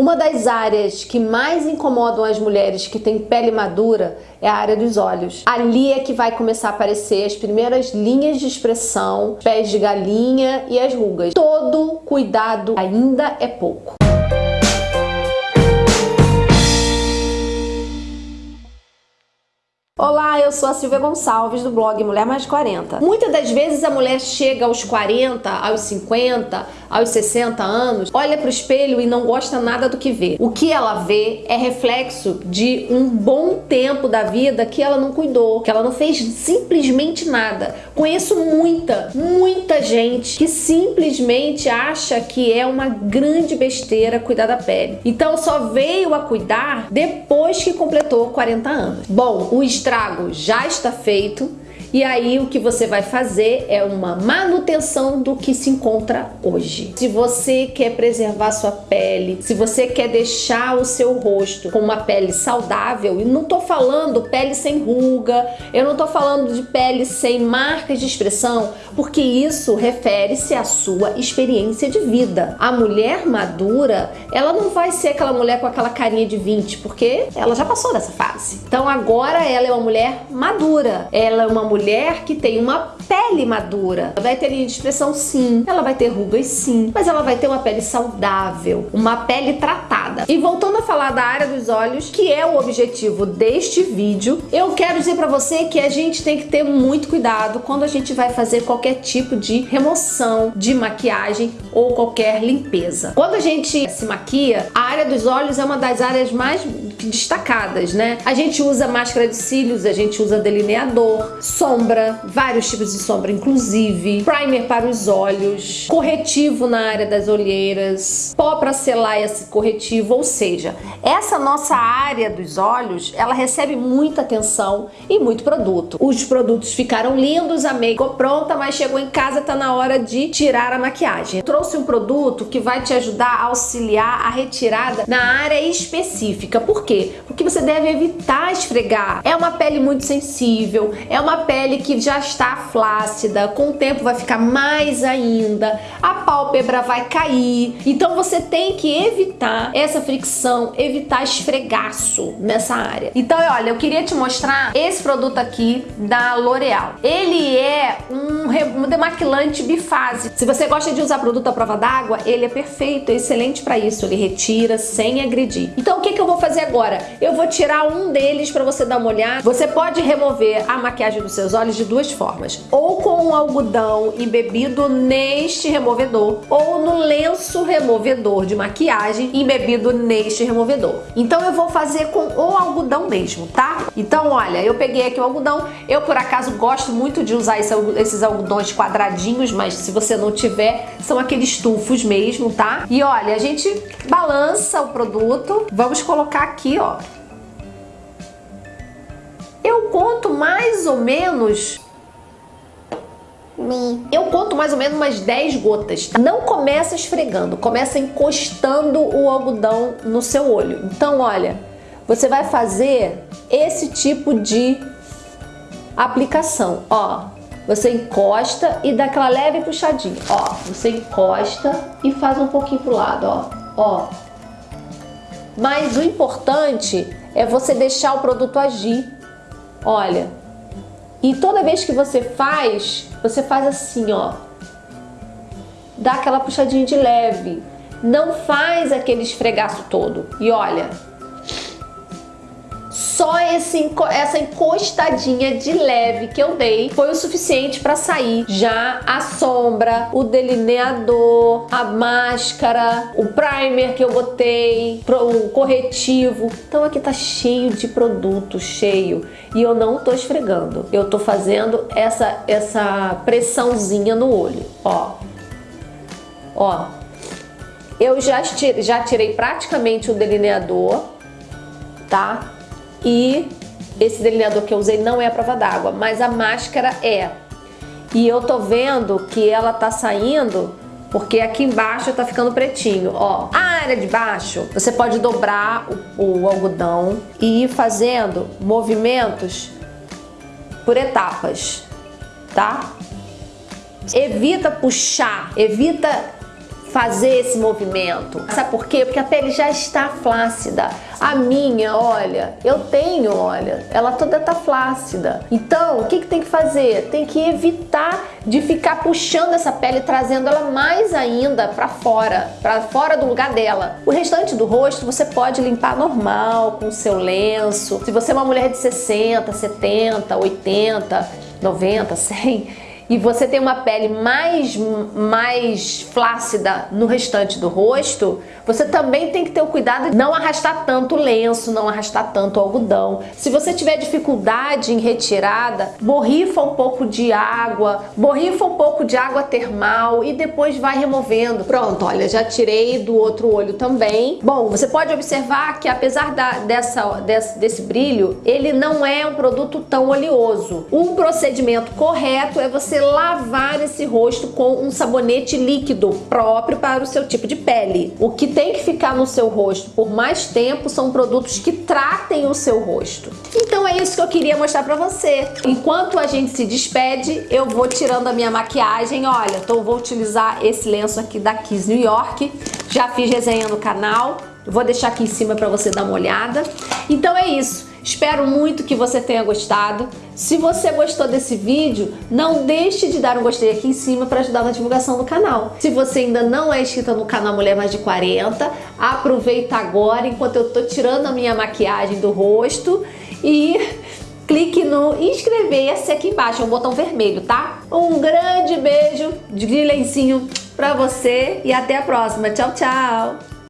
Uma das áreas que mais incomodam as mulheres que têm pele madura é a área dos olhos. Ali é que vai começar a aparecer as primeiras linhas de expressão, pés de galinha e as rugas. Todo cuidado ainda é pouco. Olá, eu sou a Silvia Gonçalves do blog Mulher Mais 40. Muitas das vezes a mulher chega aos 40, aos 50, aos 60 anos, olha para o espelho e não gosta nada do que vê. O que ela vê é reflexo de um bom tempo da vida que ela não cuidou, que ela não fez simplesmente nada. Conheço muita, muita gente que simplesmente acha que é uma grande besteira cuidar da pele. Então só veio a cuidar depois que completou 40 anos. Bom, o estresse estrago já está feito e aí o que você vai fazer é uma manutenção do que se encontra hoje. Se você quer preservar sua pele, se você quer deixar o seu rosto com uma pele saudável, e não tô falando pele sem ruga, eu não tô falando de pele sem marcas de expressão, porque isso refere-se à sua experiência de vida. A mulher madura, ela não vai ser aquela mulher com aquela carinha de 20, porque ela já passou dessa fase. Então agora ela é uma mulher madura, ela é uma mulher mulher que tem uma pele madura. Vai ter linha de expressão sim, ela vai ter rugas sim, mas ela vai ter uma pele saudável, uma pele tratada. E voltando a falar da área dos olhos, que é o objetivo deste vídeo, eu quero dizer pra você que a gente tem que ter muito cuidado quando a gente vai fazer qualquer tipo de remoção de maquiagem ou qualquer limpeza. Quando a gente se maquia, a área dos olhos é uma das áreas mais destacadas, né? A gente usa máscara de cílios, a gente usa delineador, sombra, vários tipos de sombra, inclusive primer para os olhos, corretivo na área das olheiras, pó para selar esse corretivo, ou seja, essa nossa área dos olhos, ela recebe muita atenção e muito produto. Os produtos ficaram lindos, a make ficou pronta, mas chegou em casa, tá na hora de tirar a maquiagem. trouxe um produto que vai te ajudar a auxiliar a retirada na área específica. Por quê? Porque você deve evitar esfregar. É uma pele muito sensível, é uma pele que já está flácida, com o tempo vai ficar mais ainda, a pálpebra vai cair. Então você tem que evitar essa fricção, evitar esfregaço nessa área. Então, olha, eu queria te mostrar esse produto aqui da L'Oreal. Ele é um, um demaquilante bifase. Se você gosta de usar produto à prova d'água, ele é perfeito, é excelente para isso. Ele retira sem agredir. Então, o que, que eu vou fazer agora? Eu vou tirar um deles para você dar uma olhada. Você pode remover a maquiagem dos seus olhos de duas formas. Ou com um algodão embebido neste removedor, ou no lenço removedor de maquiagem embebido neste removedor. Então eu vou fazer com o algodão mesmo, tá? Então, olha, eu peguei aqui o algodão. Eu, por acaso, gosto muito de usar esse, esses algodões quadradinhos, mas se você não tiver, são aqueles tufos mesmo, tá? E olha, a gente balança o produto. Vamos colocar aqui, ó, eu conto mais ou menos eu conto mais ou menos umas 10 gotas. Tá? Não começa esfregando, começa encostando o algodão no seu olho. Então, olha, você vai fazer esse tipo de aplicação. Ó, você encosta e dá aquela leve puxadinha. Ó, você encosta e faz um pouquinho pro lado, ó. Ó. Mas o importante é você deixar o produto agir Olha, e toda vez que você faz, você faz assim, ó. Dá aquela puxadinha de leve. Não faz aquele esfregaço todo. E olha, só esse, essa encostadinha de leve que eu dei foi o suficiente para sair já a sombra, o delineador, a máscara, o primer que eu botei, o corretivo. Então aqui tá cheio de produto, cheio. E eu não tô esfregando. Eu tô fazendo essa, essa pressãozinha no olho, ó. Ó. Eu já já tirei praticamente o delineador, tá? E esse delineador que eu usei não é a prova d'água, mas a máscara é. E eu tô vendo que ela tá saindo porque aqui embaixo tá ficando pretinho, ó. A área de baixo, você pode dobrar o, o algodão e ir fazendo movimentos por etapas, tá? Evita puxar, evita fazer esse movimento. Sabe por quê? Porque a pele já está flácida. A minha, olha, eu tenho, olha, ela toda tá flácida. Então, o que, que tem que fazer? Tem que evitar de ficar puxando essa pele, trazendo ela mais ainda para fora, para fora do lugar dela. O restante do rosto você pode limpar normal, com o seu lenço. Se você é uma mulher de 60, 70, 80, 90, 100 e você tem uma pele mais, mais flácida no restante do rosto, você também tem que ter o cuidado de não arrastar tanto lenço, não arrastar tanto algodão. Se você tiver dificuldade em retirada, borrifa um pouco de água, borrifa um pouco de água termal e depois vai removendo. Pronto, olha, já tirei do outro olho também. Bom, você pode observar que apesar da, dessa, desse, desse brilho, ele não é um produto tão oleoso. O procedimento correto é você lavar esse rosto com um sabonete líquido próprio para o seu tipo de pele. O que tem que ficar no seu rosto por mais tempo são produtos que tratem o seu rosto. Então é isso que eu queria mostrar para você. Enquanto a gente se despede, eu vou tirando a minha maquiagem. Olha, então vou utilizar esse lenço aqui da Kiss New York. Já fiz resenha no canal. Vou deixar aqui em cima para você dar uma olhada. Então é isso. Espero muito que você tenha gostado. Se você gostou desse vídeo, não deixe de dar um gostei aqui em cima para ajudar na divulgação do canal. Se você ainda não é inscrita no canal Mulher Mais de 40, aproveita agora enquanto eu tô tirando a minha maquiagem do rosto e clique no inscrever-se aqui embaixo, é um botão vermelho, tá? Um grande beijo de lencinho para você e até a próxima. Tchau, tchau!